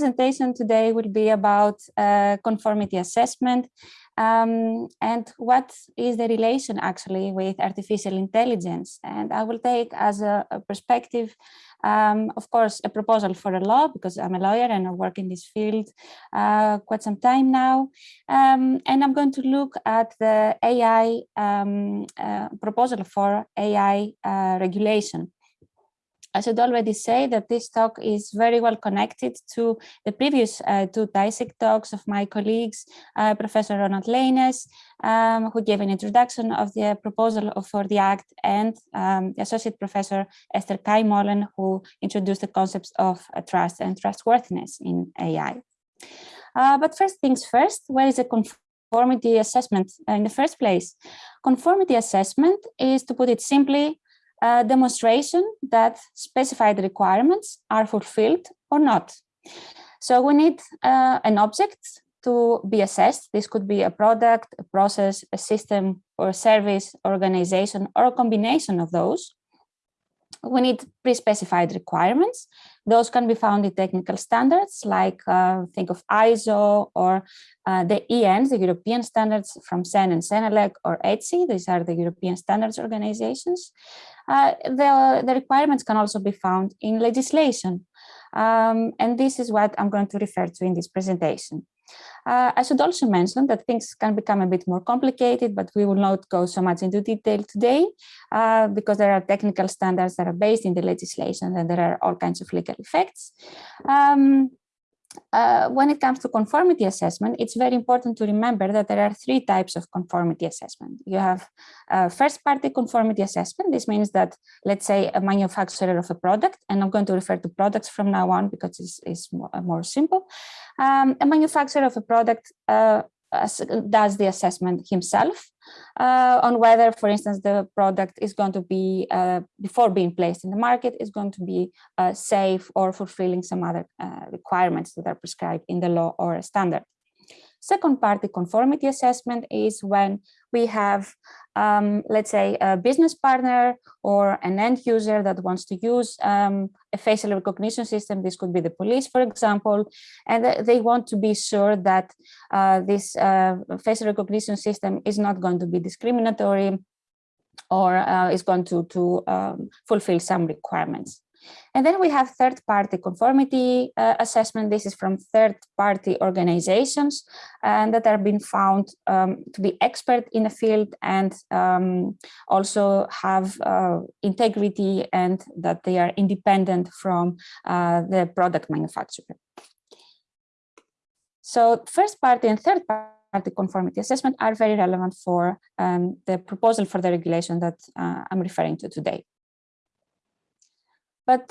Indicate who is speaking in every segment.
Speaker 1: presentation today will be about uh, conformity assessment um, and what is the relation actually with artificial intelligence. And I will take as a, a perspective, um, of course, a proposal for a law because I'm a lawyer and I work in this field uh, quite some time now. Um, and I'm going to look at the AI um, uh, proposal for AI uh, regulation. I should already say that this talk is very well connected to the previous uh, two DISIC talks of my colleagues, uh, Professor Ronald Leenes, um, who gave an introduction of the proposal for the Act, and um, the Associate Professor Esther Kai Keymolen, who introduced the concepts of uh, trust and trustworthiness in AI. Uh, but first things first, where is a conformity assessment in the first place? Conformity assessment is, to put it simply, a demonstration that specified requirements are fulfilled or not. So we need uh, an object to be assessed. This could be a product, a process, a system, or a service, organization, or a combination of those. We need pre-specified requirements. Those can be found in technical standards, like uh, think of ISO or uh, the ENs, the European standards from CEN and CENELEC or ETSI. These are the European standards organizations. Uh, the, the requirements can also be found in legislation. Um, and this is what I'm going to refer to in this presentation. Uh, I should also mention that things can become a bit more complicated, but we will not go so much into detail today uh, because there are technical standards that are based in the legislation and there are all kinds of legal effects. Um, uh, when it comes to conformity assessment, it's very important to remember that there are three types of conformity assessment. You have uh, first party conformity assessment. This means that, let's say, a manufacturer of a product, and I'm going to refer to products from now on because it's, it's more, uh, more simple. Um, a manufacturer of a product uh, does the assessment himself uh, on whether, for instance, the product is going to be, uh, before being placed in the market, is going to be uh, safe or fulfilling some other uh, requirements that are prescribed in the law or a standard. Second party conformity assessment is when we have, um, let's say, a business partner or an end user that wants to use um, a facial recognition system. This could be the police, for example, and they want to be sure that uh, this uh, facial recognition system is not going to be discriminatory or uh, is going to, to um, fulfill some requirements. And then we have third-party conformity uh, assessment. This is from third-party organizations and that are being found um, to be expert in the field and um, also have uh, integrity and that they are independent from uh, the product manufacturer. So first party and third party conformity assessment are very relevant for um, the proposal for the regulation that uh, I'm referring to today but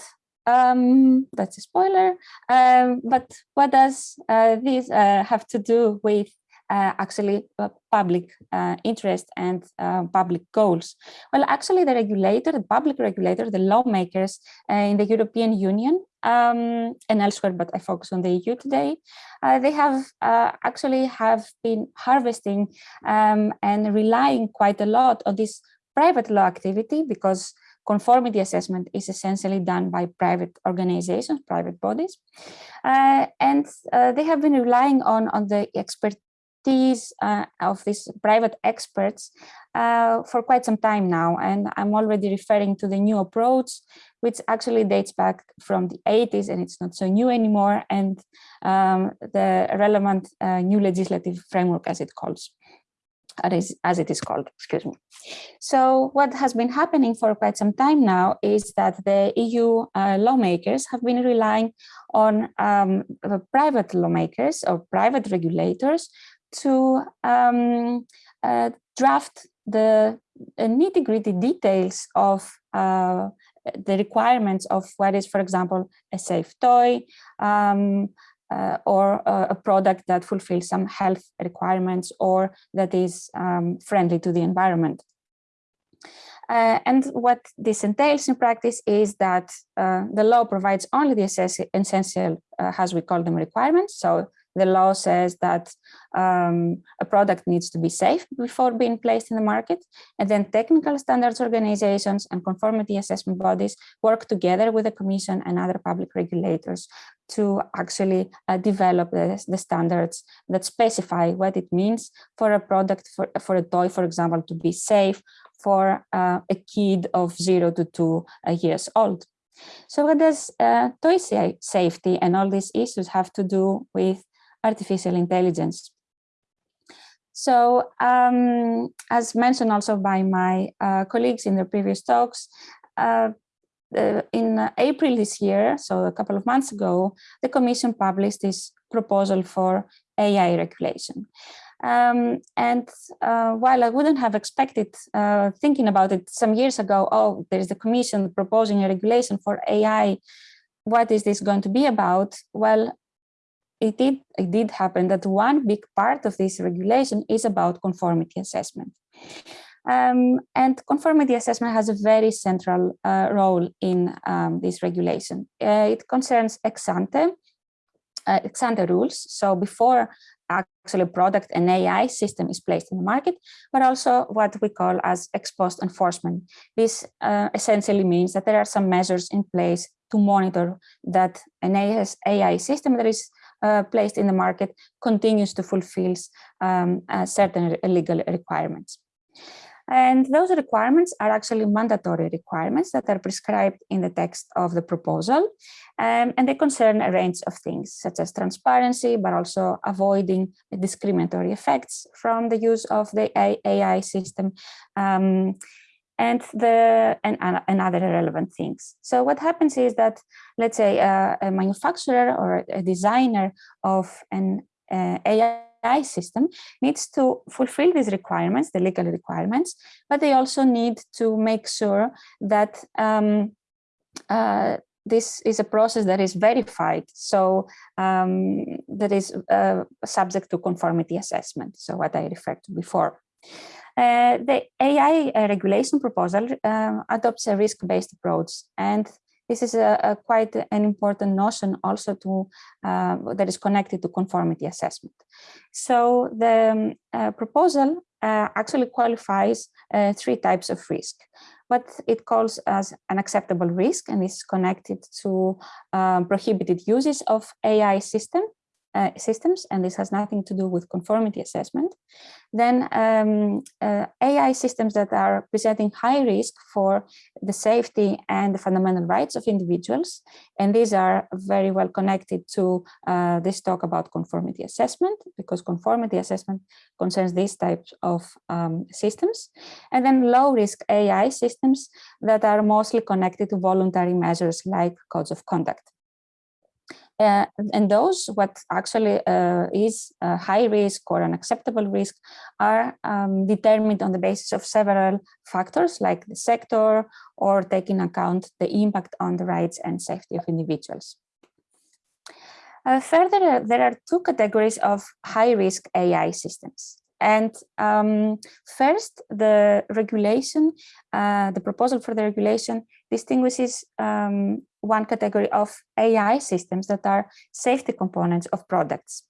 Speaker 1: um, that's a spoiler. Um, but what does uh, this uh, have to do with uh, actually uh, public uh, interest and uh, public goals? Well, actually the regulator, the public regulator, the lawmakers in the European Union um, and elsewhere, but I focus on the EU today, they have actually have been harvesting um, and relying quite a lot on this private law activity because conformity assessment is essentially done by private organizations, private bodies. Uh, and uh, they have been relying on, on the expertise uh, of these private experts uh, for quite some time now. And I'm already referring to the new approach, which actually dates back from the 80s and it's not so new anymore. And um, the relevant uh, new legislative framework as it calls as it is called, excuse me. So what has been happening for quite some time now is that the EU uh, lawmakers have been relying on um, private lawmakers or private regulators to um, uh, draft the uh, nitty gritty details of uh, the requirements of what is, for example, a safe toy, um, uh, or uh, a product that fulfills some health requirements or that is um, friendly to the environment. Uh, and what this entails in practice is that uh, the law provides only the essential, uh, as we call them, requirements. So the law says that um, a product needs to be safe before being placed in the market. And then technical standards organizations and conformity assessment bodies work together with the commission and other public regulators to actually uh, develop the, the, standards that specify what it means for a product, for, for a toy, for example, to be safe for uh, a kid of zero to two uh, years old. So what does uh, toy safety and all these issues have to do with artificial intelligence? So um, as mentioned also by my uh, colleagues in the previous talks, uh, uh, in April this year, so a couple of months ago, the Commission published this proposal for AI regulation. Um, and uh, while I wouldn't have expected, uh, thinking about it some years ago, oh, there's the commission proposing a regulation for AI, what is this going to be about? Well, it did, it did happen that one big part of this regulation is about conformity assessment. Um, and conformity assessment has a very central uh, role in um, this regulation. Uh, it concerns ex ante, uh, ex ante rules. So before actually product and AI system is placed in the market, but also what we call as ex post enforcement. This uh, essentially means that there are some measures in place to monitor that an AI system that is uh, placed in the market continues to fulfill um, uh, certain legal requirements. And those requirements are actually mandatory requirements that are prescribed in the text of the proposal. Um, and they concern a range of things such as transparency, but also avoiding discriminatory effects from the use of the AI system. Um, and the and, and other relevant things. So what happens is that, let's say, uh, a manufacturer or a designer of an uh, AI AI system needs to fulfill these requirements, the legal requirements, but they also need to make sure that um, uh, this is a process that is verified, so um, that is uh, subject to conformity assessment, so what I referred to before. Uh, the AI uh, regulation proposal uh, adopts a risk-based approach and this is a, a, quite an important notion also to uh, that is connected to conformity assessment. So the um, uh, proposal actually qualifies three types of risk. What it calls as an acceptable risk and is connected to um, prohibited uses of AI system uh, systems, and this has nothing to do with conformity assessment, then um, uh, AI systems that are presenting high risk for the safety and the fundamental rights of individuals, and these are very well connected to uh, this talk about conformity assessment, because conformity assessment concerns these types of um, systems, and then low risk AI systems that are mostly connected to voluntary measures like codes of conduct. Uh, and those what actually uh, is a high risk or an acceptable risk are um, determined on the basis of several factors like the sector or taking account the impact on the rights and safety of individuals. Uh, further, there are two categories of high risk AI systems. And um, first, the regulation, uh, the proposal for the regulation distinguishes um, one category of AI systems that are safety components of products.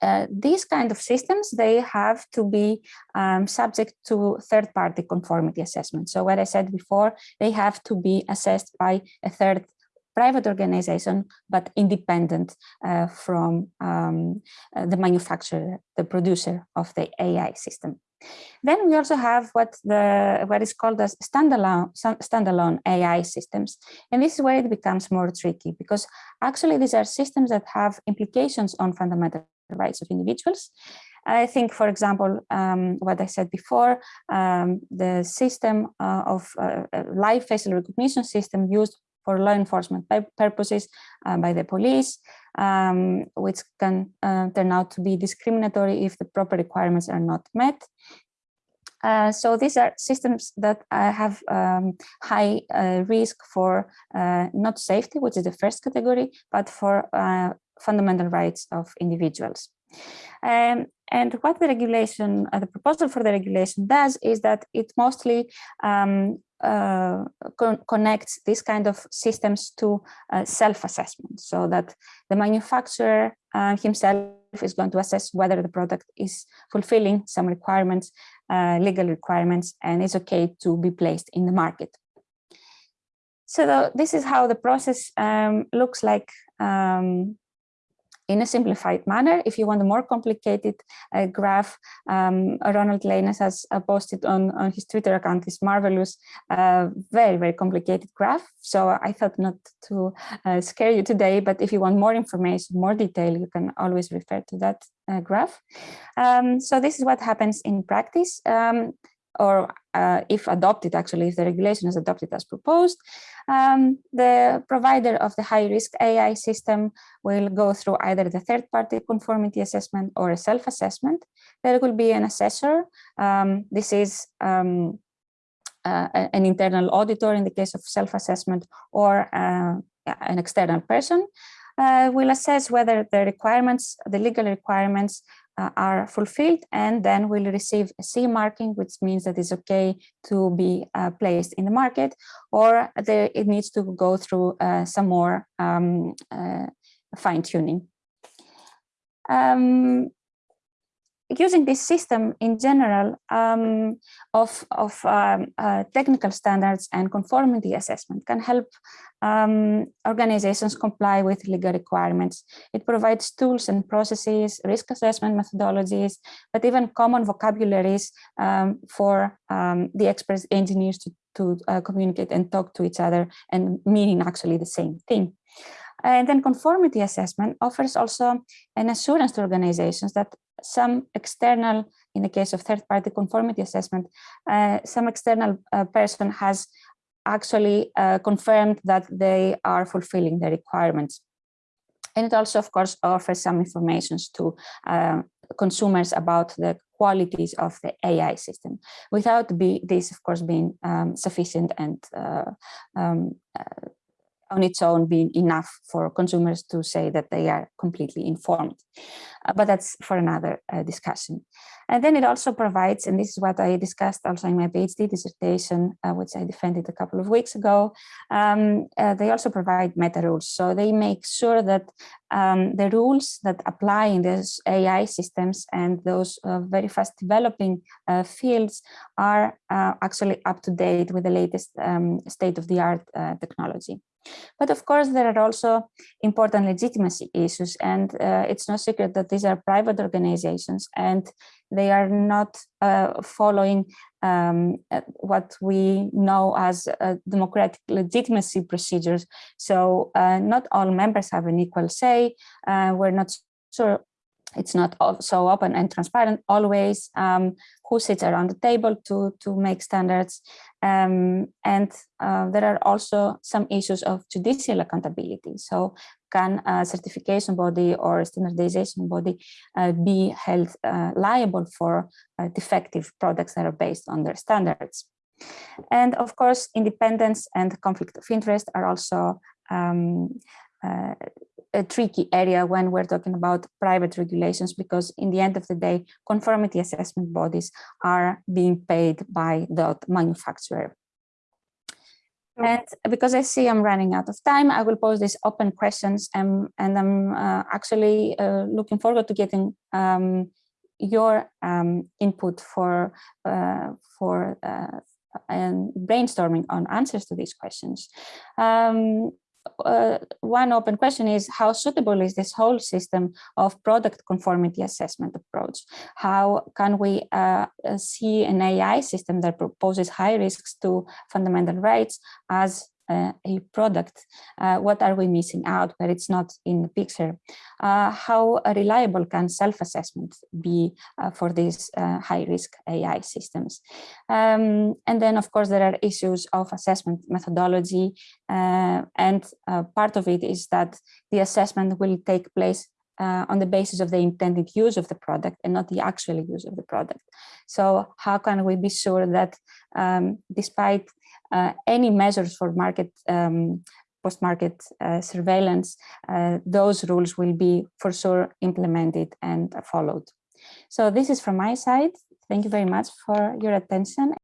Speaker 1: Uh, these kind of systems, they have to be um, subject to third-party conformity assessment. So what I said before, they have to be assessed by a third private organization, but independent uh, from um, uh, the manufacturer, the producer of the AI system. Then we also have what the what is called as standalone standalone AI systems, and this is where it becomes more tricky because actually these are systems that have implications on fundamental rights of individuals. I think, for example, um, what I said before, um, the system uh, of uh, live facial recognition system used for law enforcement purposes uh, by the police, um, which can uh, turn out to be discriminatory if the proper requirements are not met. Uh, so these are systems that uh, have um, high uh, risk for uh, not safety, which is the first category, but for fundamental rights of individuals. Um, and what the regulation, uh, the proposal for the regulation does is that it mostly um, uh, con connects these kind of systems to uh, self-assessment so that the manufacturer uh, himself is going to assess whether the product is fulfilling some requirements, uh, legal requirements, and is okay to be placed in the market. So the, this is how the process um, looks like um, in a simplified manner. If you want a more complicated uh, graph, um, Ronald Leenes has uh, posted on, on his Twitter account this marvelous, uh, very, very complicated graph. So I thought not to uh, scare you today, but if you want more information, more detail, you can always refer to that uh, graph. Um, so this is what happens in practice. Um, or uh, if adopted, actually, if the regulation is adopted as proposed, um, the provider of the high-risk AI system will go through either the third-party conformity assessment or a self-assessment. There will be an assessor. Um, this is um, uh, an internal auditor in the case of self-assessment or uh, an external person uh, will assess whether the requirements, the legal requirements uh, are fulfilled and then will receive a CE marking, which means that it's okay to be uh, placed in the market, or there, it needs to go through uh, some more um, uh, fine tuning. Um, using this system in general um, of, of um, uh, technical standards and conformity assessment can help um, organizations comply with legal requirements. It provides tools and processes, risk assessment methodologies, but even common vocabularies um, for um, the experts engineers to, to uh, communicate and talk to each other and meaning actually the same thing. And then conformity assessment offers also an assurance to organizations that some external, in the case of third-party conformity assessment, uh, some external uh, person has actually uh, confirmed that they are fulfilling the requirements. And it also, of course, offers some information to uh, consumers about the qualities of the AI system, without be, this, of course, being um, sufficient and uh, um, uh, on its own being enough for consumers to say that they are completely informed. Uh, but that's for another uh, discussion. And then it also provides, and this is what I discussed also in my PhD dissertation, uh, which I defended a couple of weeks ago, um, uh, they also provide meta rules. So they make sure that um, the rules that apply in these AI systems and those uh, very fast developing uh, fields are actually up to date with the latest um, state of the art technology. But of course, there are also important legitimacy issues, and uh, it's no secret that these are private organizations and they are not uh, following um, uh, what we know as uh, democratic legitimacy procedures. So uh, not all members have an equal say. Uh, we're not sure it's not so open and transparent always um, who sits around the table to to make standards. Um, and uh, there are also some issues of judicial accountability. So can a certification body or standardization body uh, be held uh, liable for uh, defective products that are based on their standards? And of course independence and conflict of interest are also um, uh, a tricky area when we're talking about private regulations because in the end of the day conformity assessment bodies are being paid by the manufacturer and because I see I'm running out of time, I will pose these open questions and, and I'm uh, actually uh, looking forward to getting um, your um, input for, uh, for uh, and brainstorming on answers to these questions. Um, uh, one open question is how suitable is this whole system of product conformity assessment approach? How can we uh, uh see an AI system that proposes high risks to fundamental rights as a product, uh, what are we missing out where it's not in the picture? Uh, how reliable can self-assessment be uh, for these high-risk AI systems? Um, and then, of course, there are issues of assessment methodology, and part of it is that the assessment will take place uh, on the basis of the intended use of the product and not the actual use of the product. So how can we be sure that um, despite any measures for market um, post-market uh, surveillance, uh, those rules will be for sure implemented and followed. So this is from my side. Thank you very much for your attention.